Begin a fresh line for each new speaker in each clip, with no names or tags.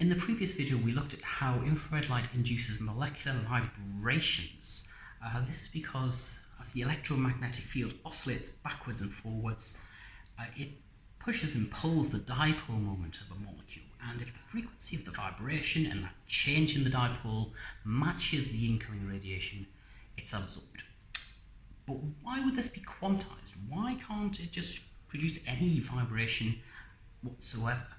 In the previous video we looked at how infrared light induces molecular vibrations. Uh, this is because as the electromagnetic field oscillates backwards and forwards, uh, it pushes and pulls the dipole moment of a molecule and if the frequency of the vibration and that change in the dipole matches the incoming radiation, it's absorbed. But why would this be quantized? Why can't it just produce any vibration whatsoever?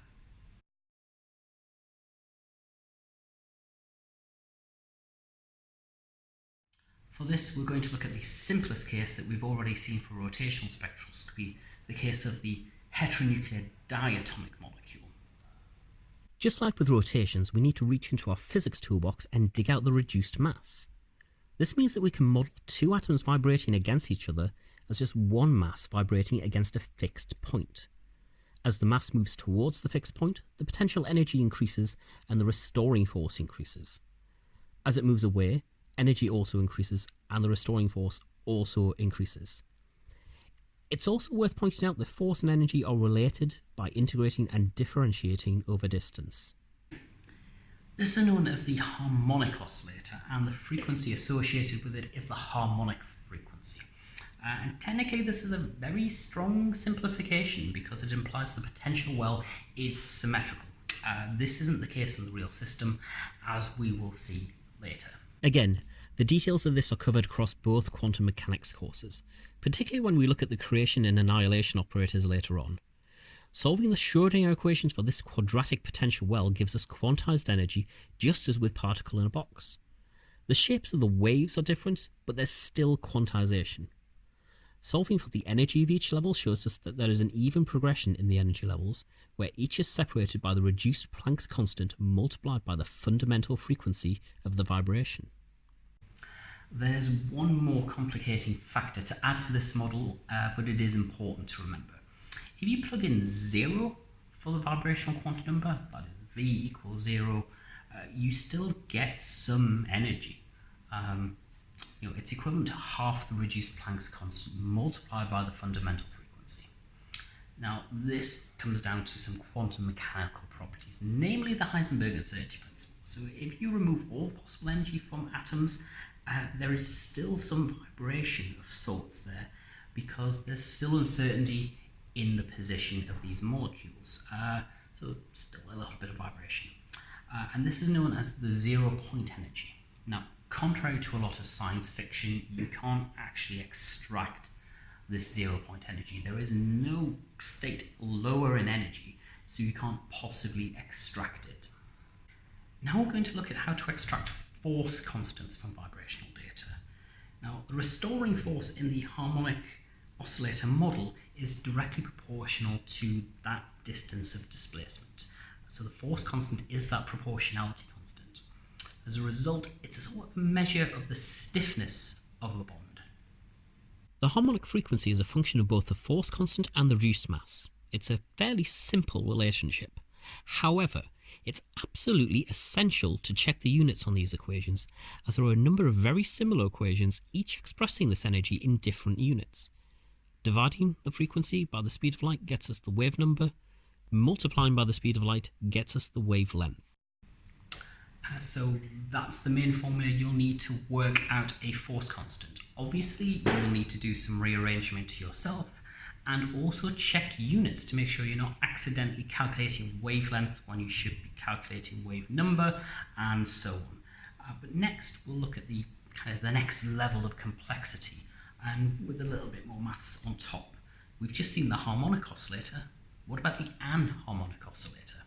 For this, we're going to look at the simplest case that we've already seen for rotational spectroscopy, the case of the heteronuclear diatomic molecule.
Just like with rotations, we need to reach into our physics toolbox and dig out the reduced mass. This means that we can model two atoms vibrating against each other as just one mass vibrating against a fixed point. As the mass moves towards the fixed point, the potential energy increases and the restoring force increases. As it moves away, energy also increases and the restoring force also increases. It's also worth pointing out that force and energy are related by integrating and differentiating over distance.
This is known as the harmonic oscillator and the frequency associated with it is the harmonic frequency. Uh, and technically this is a very strong simplification because it implies the potential well is symmetrical. Uh, this isn't the case in the real system as we will see later.
Again, the details of this are covered across both quantum mechanics courses, particularly when we look at the creation and annihilation operators later on. Solving the Schrödinger equations for this quadratic potential well gives us quantized energy just as with particle in a box. The shapes of the waves are different, but there's still quantization. Solving for the energy of each level shows us that there is an even progression in the energy levels, where each is separated by the reduced Planck's constant multiplied by the fundamental frequency of the vibration.
There's one more complicating factor to add to this model, uh, but it is important to remember. If you plug in 0 for the vibrational quantum number, that is V equals 0, uh, you still get some energy. Um, you know, it's equivalent to half the reduced Planck's constant multiplied by the fundamental frequency. Now, this comes down to some quantum mechanical properties, namely the Heisenberg uncertainty principle. So if you remove all possible energy from atoms, uh, there is still some vibration of sorts there because there's still uncertainty in the position of these molecules. Uh, so still a little bit of vibration. Uh, and this is known as the zero point energy. Now, contrary to a lot of science fiction, you can't actually extract this zero point energy. There is no state lower in energy, so you can't possibly extract it. Now we're going to look at how to extract force constants from vibrational data. Now, the restoring force in the harmonic oscillator model is directly proportional to that distance of displacement. So the force constant is that proportionality constant. As a result, it's a sort of measure of the stiffness of a bond.
The harmonic frequency is a function of both the force constant and the reduced mass. It's a fairly simple relationship. However, it's absolutely essential to check the units on these equations, as there are a number of very similar equations, each expressing this energy in different units. Dividing the frequency by the speed of light gets us the wave number, multiplying by the speed of light gets us the wavelength.
Uh, so that's the main formula you'll need to work out a force constant. Obviously, you'll need to do some rearrangement yourself, and also check units to make sure you're not accidentally calculating wavelength when you should be calculating wave number and so on. Uh, but next we'll look at the kind of the next level of complexity and with a little bit more maths on top. We've just seen the harmonic oscillator. What about the anharmonic oscillator?